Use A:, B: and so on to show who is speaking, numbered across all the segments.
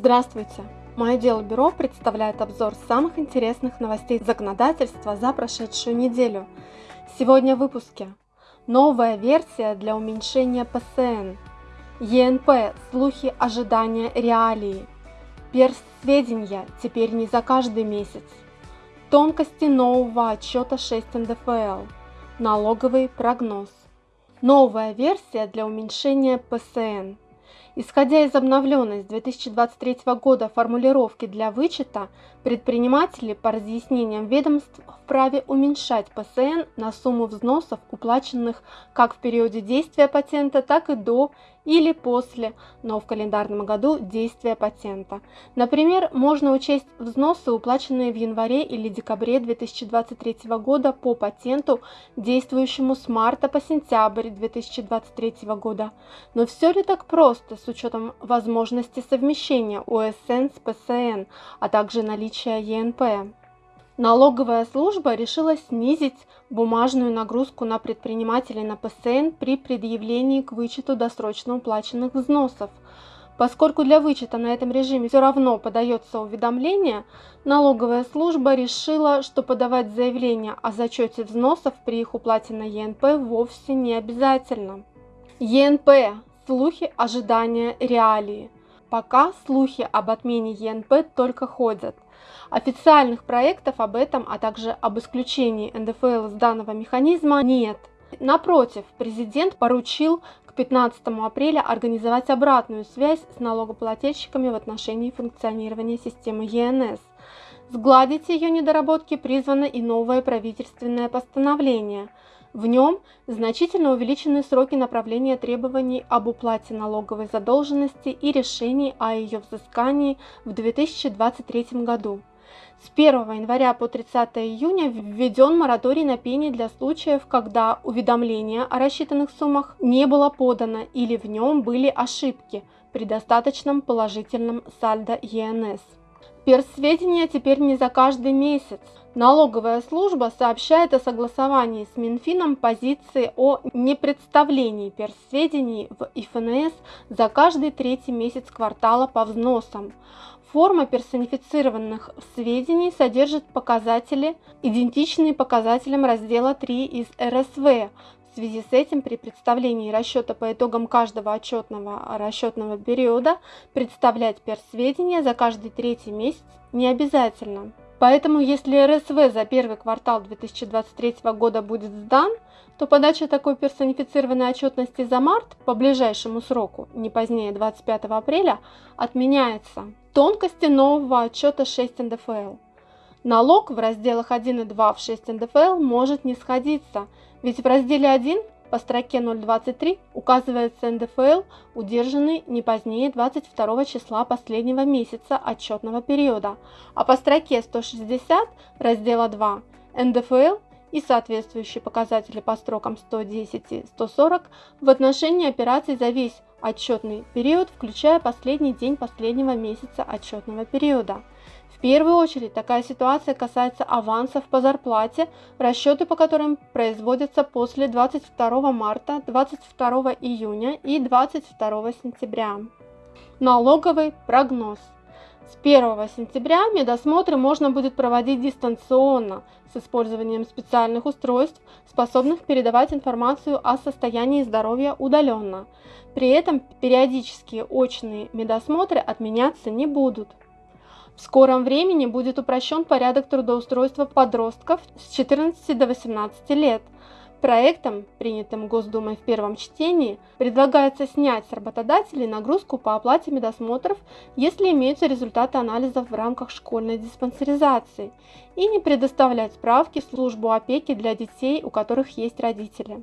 A: Здравствуйте! Мое дело бюро представляет обзор самых интересных новостей законодательства за прошедшую неделю. Сегодня в выпуске. Новая версия для уменьшения ПСН. ЕНП. Слухи, ожидания, реалии. Персведения теперь не за каждый месяц. Тонкости нового отчета 6 НДФЛ. Налоговый прогноз. Новая версия для уменьшения ПСН. Исходя из обновленной с 2023 года формулировки для вычета, предприниматели по разъяснениям ведомств вправе уменьшать ПСН на сумму взносов, уплаченных как в периоде действия патента, так и до или после, но в календарном году действия патента. Например, можно учесть взносы, уплаченные в январе или декабре 2023 года по патенту, действующему с марта по сентябрь 2023 года. Но все ли так просто с учетом возможности совмещения ОСН с ПСН, а также наличия ЕНП? Налоговая служба решила снизить бумажную нагрузку на предпринимателей на ПСН при предъявлении к вычету досрочно уплаченных взносов. Поскольку для вычета на этом режиме все равно подается уведомление, налоговая служба решила, что подавать заявление о зачете взносов при их уплате на ЕНП вовсе не обязательно. ЕНП. Слухи, ожидания, реалии. Пока слухи об отмене ЕНП только ходят – Официальных проектов об этом, а также об исключении НДФЛ из данного механизма нет. Напротив, президент поручил к 15 апреля организовать обратную связь с налогоплательщиками в отношении функционирования системы ЕНС. Сгладить ее недоработки призвано и новое правительственное постановление. В нем значительно увеличены сроки направления требований об уплате налоговой задолженности и решений о ее взыскании в 2023 году. С 1 января по 30 июня введен мораторий на пени для случаев, когда уведомление о рассчитанных суммах не было подано или в нем были ошибки при достаточном положительном сальдо ЕНС. Персведения теперь не за каждый месяц. Налоговая служба сообщает о согласовании с Минфином позиции о непредставлении персведений в ИФНС за каждый третий месяц квартала по взносам. Форма персонифицированных сведений содержит показатели, идентичные показателям раздела 3 из РСВ. Связи с этим при представлении расчета по итогам каждого отчетного расчетного периода представлять персведения за каждый третий месяц не обязательно. Поэтому если РСВ за первый квартал 2023 года будет сдан, то подача такой персонифицированной отчетности за март по ближайшему сроку, не позднее 25 апреля, отменяется. Тонкости нового отчета 6 НДФЛ. Налог в разделах 1 и 2 в 6 НДФЛ может не сходиться, ведь в разделе 1 по строке 0.23 указывается НДФЛ, удержанный не позднее 22 числа последнего месяца отчетного периода, а по строке 160 раздела 2 НДФЛ и соответствующие показатели по строкам 110 и 140 в отношении операций за весь отчетный период, включая последний день последнего месяца отчетного периода. В первую очередь такая ситуация касается авансов по зарплате, расчеты по которым производятся после 22 марта, 22 июня и 22 сентября. Налоговый прогноз – с 1 сентября медосмотры можно будет проводить дистанционно с использованием специальных устройств, способных передавать информацию о состоянии здоровья удаленно. При этом периодические очные медосмотры отменяться не будут. В скором времени будет упрощен порядок трудоустройства подростков с 14 до 18 лет – Проектом, принятым Госдумой в первом чтении, предлагается снять с работодателей нагрузку по оплате медосмотров, если имеются результаты анализов в рамках школьной диспансеризации, и не предоставлять справки в службу опеки для детей, у которых есть родители.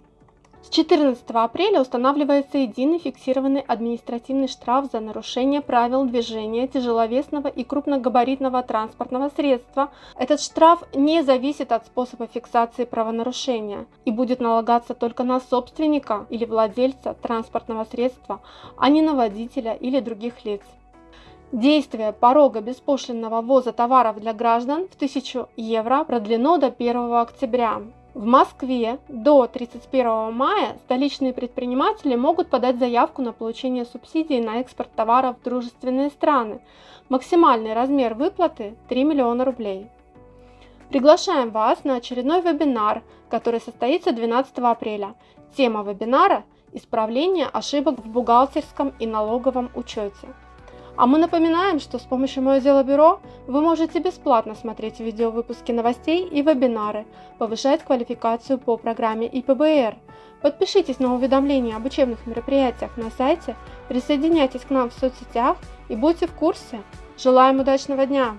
A: С 14 апреля устанавливается единый фиксированный административный штраф за нарушение правил движения тяжеловесного и крупногабаритного транспортного средства. Этот штраф не зависит от способа фиксации правонарушения и будет налагаться только на собственника или владельца транспортного средства, а не на водителя или других лиц. Действие порога беспошлинного ввоза товаров для граждан в 1000 евро продлено до 1 октября. В Москве до 31 мая столичные предприниматели могут подать заявку на получение субсидий на экспорт товаров в дружественные страны. Максимальный размер выплаты 3 миллиона рублей. Приглашаем вас на очередной вебинар, который состоится 12 апреля. Тема вебинара – исправление ошибок в бухгалтерском и налоговом учете. А мы напоминаем, что с помощью Мое Дело Бюро вы можете бесплатно смотреть видеовыпуски новостей и вебинары, повышать квалификацию по программе ИПБР. Подпишитесь на уведомления об учебных мероприятиях на сайте, присоединяйтесь к нам в соцсетях и будьте в курсе. Желаем удачного дня!